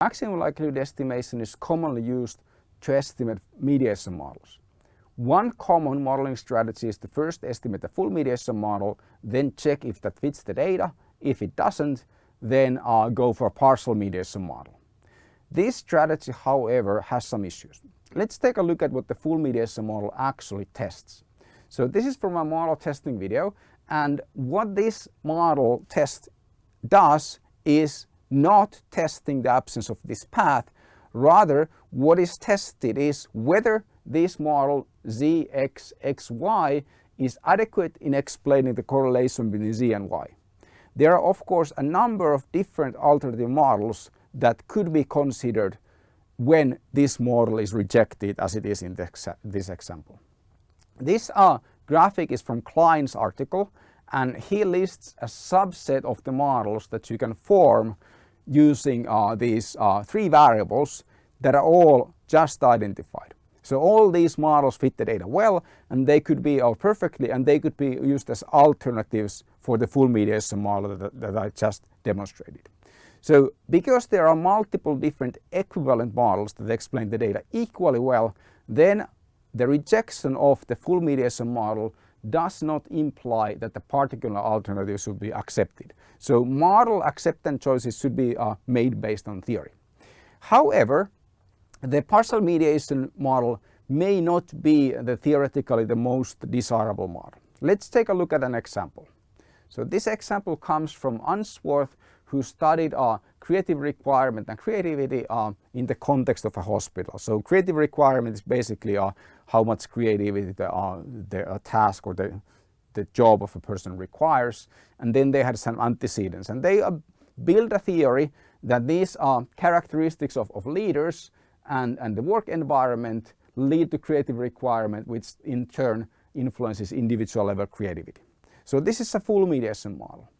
Maximum likelihood estimation is commonly used to estimate mediation models. One common modeling strategy is to first estimate the full mediation model, then check if that fits the data. If it doesn't, then uh, go for a partial mediation model. This strategy, however, has some issues. Let's take a look at what the full mediation model actually tests. So this is from a model testing video and what this model test does is not testing the absence of this path. Rather, what is tested is whether this model ZXXY is adequate in explaining the correlation between Z and Y. There are of course a number of different alternative models that could be considered when this model is rejected as it is in this example. This uh, graphic is from Kline's article and he lists a subset of the models that you can form using uh, these uh, three variables that are all just identified. So all these models fit the data well and they could be all perfectly and they could be used as alternatives for the full mediation model that, that I just demonstrated. So because there are multiple different equivalent models that explain the data equally well, then the rejection of the full mediation model does not imply that the particular alternative should be accepted. So model acceptance choices should be uh, made based on theory. However, the partial mediation model may not be the theoretically the most desirable model. Let's take a look at an example. So this example comes from Unsworth who studied uh, creative requirement and creativity uh, in the context of a hospital. So creative requirement is basically uh, how much creativity the, uh, the uh, task or the, the job of a person requires. And then they had some antecedents and they uh, build a theory that these are characteristics of, of leaders and, and the work environment lead to creative requirement which in turn influences individual level creativity. So this is a full mediation model.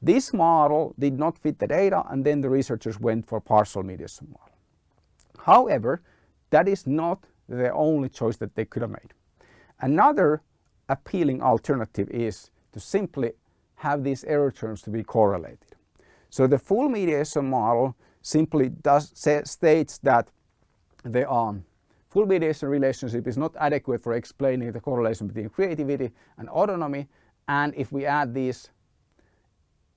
This model did not fit the data and then the researchers went for partial mediation model. However, that is not the only choice that they could have made. Another appealing alternative is to simply have these error terms to be correlated. So the full mediation model simply does say, states that the um, full mediation relationship is not adequate for explaining the correlation between creativity and autonomy and if we add this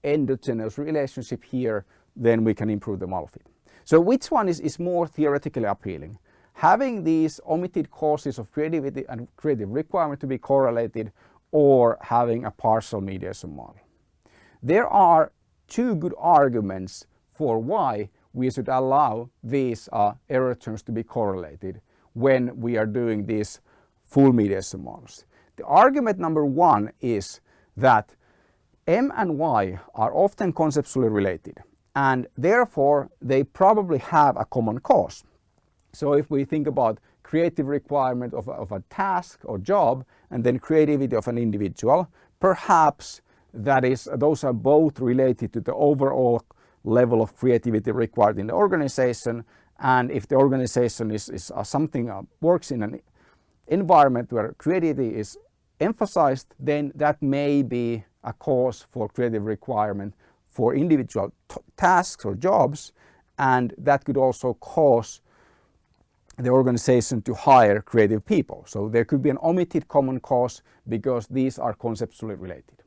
endogenous relationship here then we can improve the model fit. So which one is, is more theoretically appealing? Having these omitted causes of creativity and creative requirement to be correlated or having a partial mediation model. There are two good arguments for why we should allow these uh, error terms to be correlated when we are doing these full mediation models. The argument number one is that M and Y are often conceptually related and therefore they probably have a common cause. So if we think about creative requirement of, of a task or job and then creativity of an individual, perhaps that is those are both related to the overall level of creativity required in the organization. And if the organization is, is uh, something uh, works in an environment where creativity is emphasized then that may be a cause for creative requirement for individual tasks or jobs. And that could also cause the organization to hire creative people. So there could be an omitted common cause because these are conceptually related.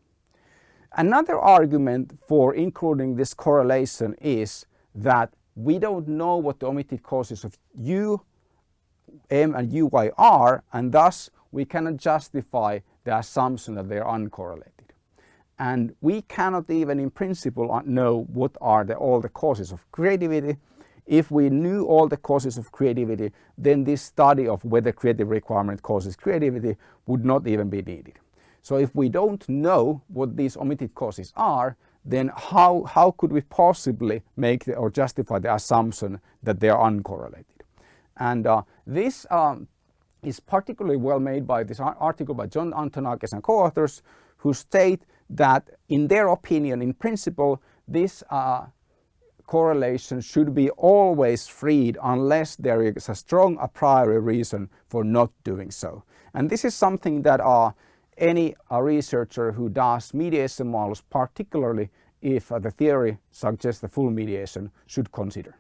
Another argument for including this correlation is that we don't know what the omitted causes of U, M and UY are and thus we cannot justify the assumption that they are uncorrelated. And we cannot even in principle uh, know what are the, all the causes of creativity. If we knew all the causes of creativity, then this study of whether creative requirement causes creativity would not even be needed. So if we don't know what these omitted causes are, then how, how could we possibly make the, or justify the assumption that they are uncorrelated? And uh, this um, is particularly well made by this article by John Antonakis and co-authors who state that in their opinion, in principle, this uh, correlation should be always freed unless there is a strong a priori reason for not doing so. And this is something that uh, any uh, researcher who does mediation models, particularly if uh, the theory suggests the full mediation, should consider.